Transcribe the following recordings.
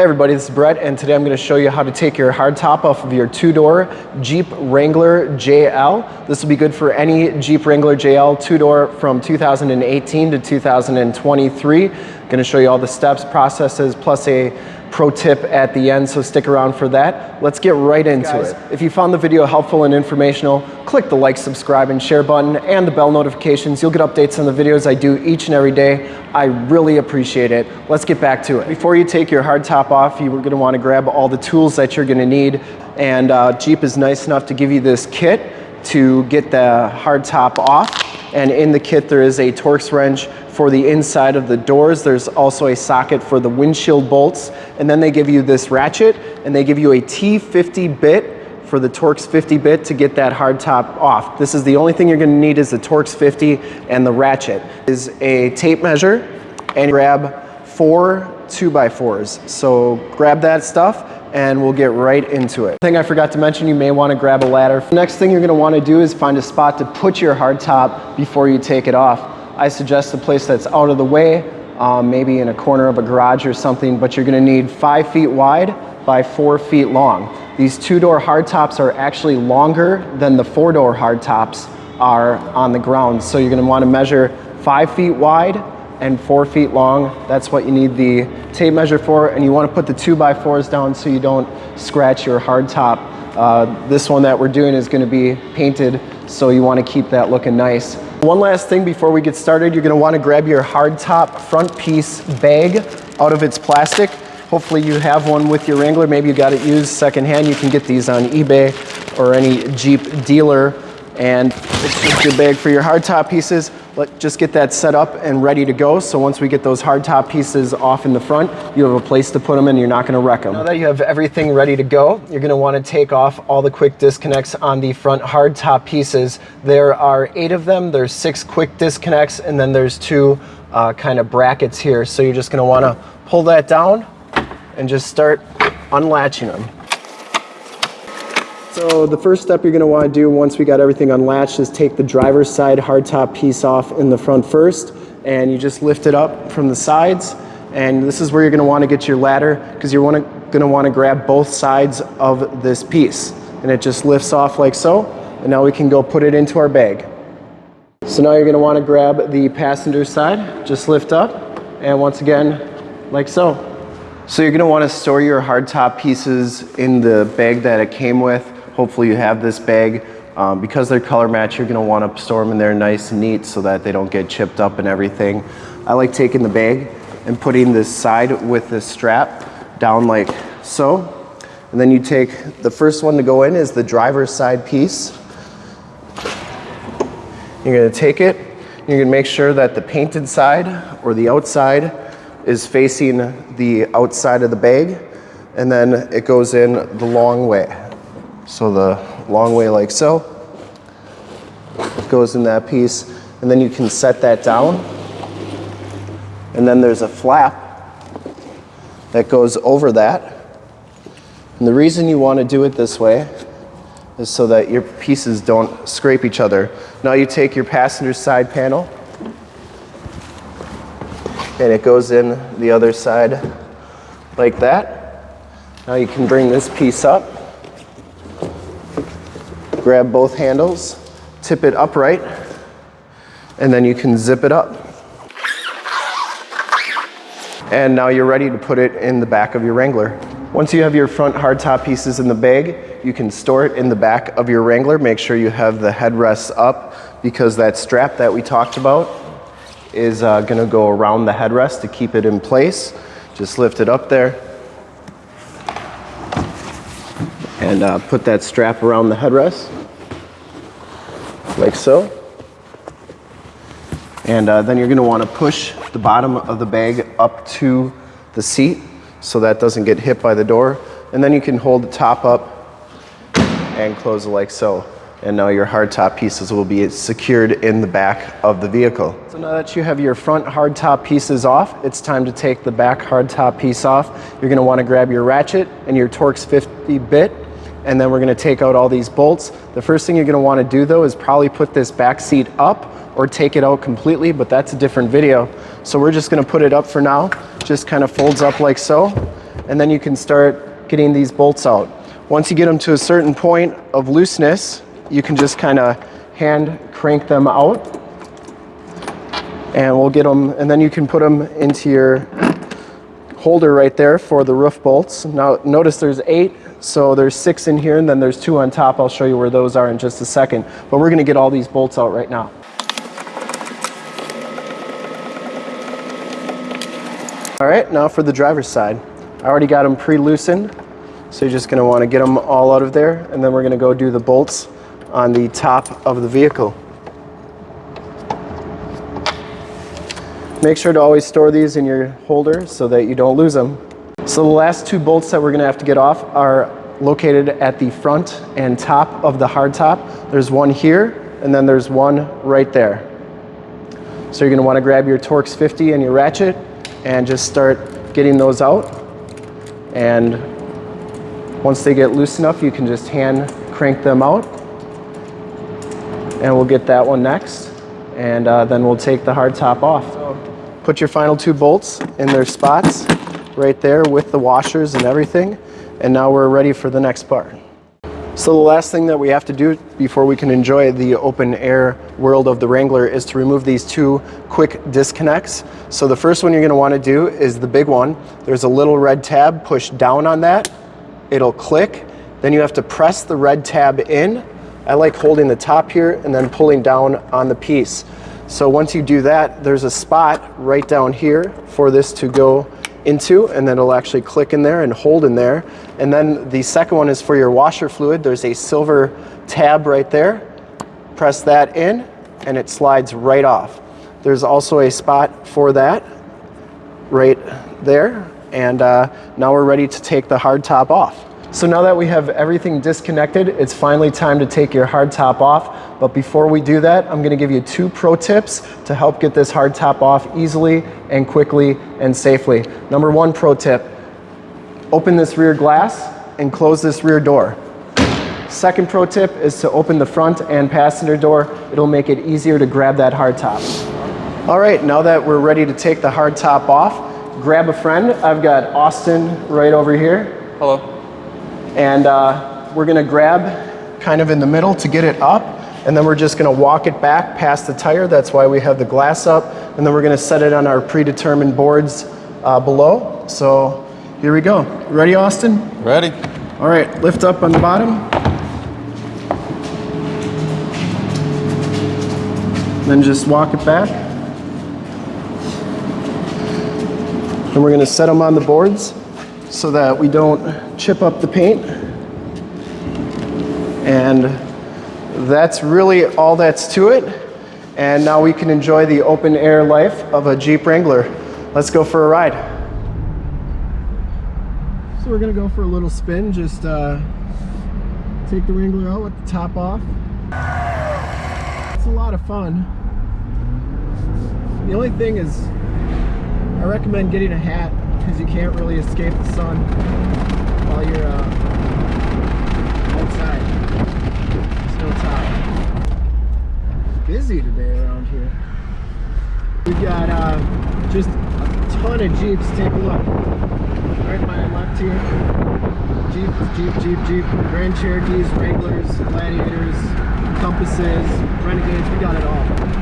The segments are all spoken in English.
Hey everybody, this is Brett and today I'm going to show you how to take your hardtop off of your two-door Jeep Wrangler JL. This will be good for any Jeep Wrangler JL two-door from 2018 to 2023. I'm Going to show you all the steps, processes, plus a pro tip at the end, so stick around for that. Let's get right into Guys, it. If you found the video helpful and informational, click the like, subscribe, and share button and the bell notifications. You'll get updates on the videos I do each and every day. I really appreciate it. Let's get back to it. Before you take your hard top off, you're gonna wanna grab all the tools that you're gonna need. And uh, Jeep is nice enough to give you this kit to get the hard top off. And in the kit, there is a Torx wrench for the inside of the doors. There's also a socket for the windshield bolts. And then they give you this ratchet and they give you a T50 bit for the Torx 50 bit to get that hard top off. This is the only thing you're gonna need is the Torx 50 and the ratchet. Is a tape measure and grab four two by fours. So grab that stuff and we'll get right into it. Thing I forgot to mention, you may wanna grab a ladder. Next thing you're gonna wanna do is find a spot to put your hard top before you take it off. I suggest a place that's out of the way, um, maybe in a corner of a garage or something, but you're gonna need five feet wide by four feet long. These two-door hardtops are actually longer than the four-door hardtops are on the ground. So you're gonna wanna measure five feet wide and four feet long. That's what you need the tape measure for. And you wanna put the two by fours down so you don't scratch your hard top. Uh, this one that we're doing is gonna be painted, so you wanna keep that looking nice. One last thing before we get started, you're gonna wanna grab your hard top front piece bag out of its plastic. Hopefully you have one with your Wrangler. Maybe you got it used secondhand. You can get these on eBay or any Jeep dealer. And it's your bag for your hardtop pieces. Let, just get that set up and ready to go. So once we get those hardtop pieces off in the front, you have a place to put them and you're not gonna wreck them. Now that you have everything ready to go, you're gonna wanna take off all the quick disconnects on the front hardtop pieces. There are eight of them. There's six quick disconnects and then there's two uh, kind of brackets here. So you're just gonna wanna pull that down and just start unlatching them. So the first step you're gonna wanna do once we got everything unlatched is take the driver's side hardtop piece off in the front first and you just lift it up from the sides and this is where you're gonna wanna get your ladder because you're gonna wanna grab both sides of this piece and it just lifts off like so and now we can go put it into our bag. So now you're gonna wanna grab the passenger side, just lift up and once again like so. So you're gonna wanna store your hardtop pieces in the bag that it came with Hopefully you have this bag. Um, because they're color match, you're gonna wanna store them in there nice and neat so that they don't get chipped up and everything. I like taking the bag and putting this side with this strap down like so. And then you take, the first one to go in is the driver's side piece. You're gonna take it, you're gonna make sure that the painted side or the outside is facing the outside of the bag and then it goes in the long way. So the long way like so goes in that piece and then you can set that down and then there's a flap that goes over that and the reason you want to do it this way is so that your pieces don't scrape each other. Now you take your passenger side panel and it goes in the other side like that. Now you can bring this piece up grab both handles, tip it upright, and then you can zip it up. And now you're ready to put it in the back of your Wrangler. Once you have your front hardtop pieces in the bag, you can store it in the back of your Wrangler. Make sure you have the headrests up because that strap that we talked about is uh, gonna go around the headrest to keep it in place. Just lift it up there and uh, put that strap around the headrest like so. And uh, then you're gonna wanna push the bottom of the bag up to the seat so that doesn't get hit by the door. And then you can hold the top up and close it like so. And now your hardtop pieces will be secured in the back of the vehicle. So now that you have your front hardtop pieces off, it's time to take the back hardtop piece off. You're gonna wanna grab your ratchet and your Torx 50 bit and then we're gonna take out all these bolts. The first thing you're gonna wanna do though is probably put this back seat up or take it out completely, but that's a different video. So we're just gonna put it up for now. Just kind of folds up like so. and then you can start getting these bolts out. Once you get them to a certain point of looseness, you can just kind of hand crank them out and we'll get them, and then you can put them into your holder right there for the roof bolts. Now notice there's eight, so there's six in here and then there's two on top. I'll show you where those are in just a second. But we're gonna get all these bolts out right now. All right, now for the driver's side. I already got them pre-loosened, so you're just gonna wanna get them all out of there and then we're gonna go do the bolts on the top of the vehicle. Make sure to always store these in your holder so that you don't lose them. So the last two bolts that we're gonna have to get off are located at the front and top of the hardtop. There's one here and then there's one right there. So you're gonna wanna grab your Torx 50 and your ratchet and just start getting those out. And once they get loose enough, you can just hand crank them out. And we'll get that one next. And uh, then we'll take the hard top off. Put your final two bolts in their spots right there with the washers and everything. And now we're ready for the next part. So the last thing that we have to do before we can enjoy the open air world of the Wrangler is to remove these two quick disconnects. So the first one you're gonna to want to do is the big one. There's a little red tab, push down on that, it'll click. Then you have to press the red tab in. I like holding the top here and then pulling down on the piece. So once you do that, there's a spot right down here for this to go into and then it'll actually click in there and hold in there. And then the second one is for your washer fluid. There's a silver tab right there. Press that in and it slides right off. There's also a spot for that right there. And uh, now we're ready to take the hard top off. So now that we have everything disconnected, it's finally time to take your hard top off. But before we do that, I'm gonna give you two pro tips to help get this hard top off easily and quickly and safely. Number one pro tip, open this rear glass and close this rear door. Second pro tip is to open the front and passenger door. It'll make it easier to grab that hard top. All right, now that we're ready to take the hard top off, grab a friend. I've got Austin right over here. Hello. And uh, we're gonna grab kind of in the middle to get it up. And then we're just gonna walk it back past the tire. That's why we have the glass up. And then we're gonna set it on our predetermined boards uh, below. So here we go. Ready, Austin? Ready. All right, lift up on the bottom. Then just walk it back. And we're gonna set them on the boards so that we don't chip up the paint. And that's really all that's to it. And now we can enjoy the open air life of a Jeep Wrangler. Let's go for a ride. So we're gonna go for a little spin, just uh, take the Wrangler out with the top off. It's a lot of fun. The only thing is, I recommend getting a hat because you can't really escape the sun while you're uh, outside. There's no top. Busy today around here. We've got uh, just a ton of Jeeps. Take a look. Right by my left here. Jeep, Jeep, Jeep, Jeep. Grand Cherokees, Wranglers, Gladiators, Compasses, Renegades. We got it all.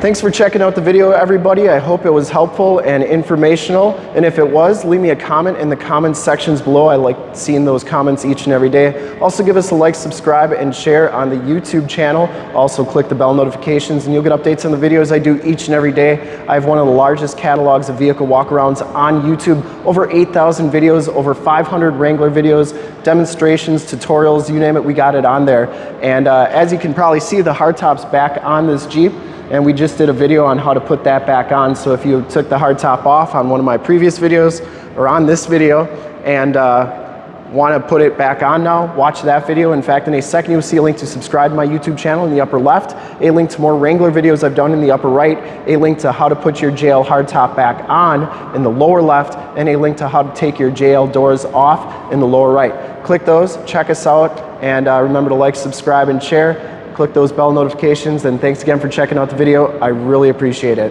Thanks for checking out the video, everybody. I hope it was helpful and informational. And if it was, leave me a comment in the comments sections below. I like seeing those comments each and every day. Also give us a like, subscribe, and share on the YouTube channel. Also click the bell notifications and you'll get updates on the videos I do each and every day. I have one of the largest catalogs of vehicle walkarounds on YouTube. Over 8,000 videos, over 500 Wrangler videos, demonstrations, tutorials, you name it, we got it on there. And uh, as you can probably see, the hardtop's back on this Jeep and we just did a video on how to put that back on. So if you took the hardtop off on one of my previous videos or on this video and uh, want to put it back on now, watch that video. In fact, in a second, you'll see a link to subscribe to my YouTube channel in the upper left, a link to more Wrangler videos I've done in the upper right, a link to how to put your JL hardtop back on in the lower left, and a link to how to take your JL doors off in the lower right. Click those, check us out, and uh, remember to like, subscribe, and share click those bell notifications, and thanks again for checking out the video. I really appreciate it.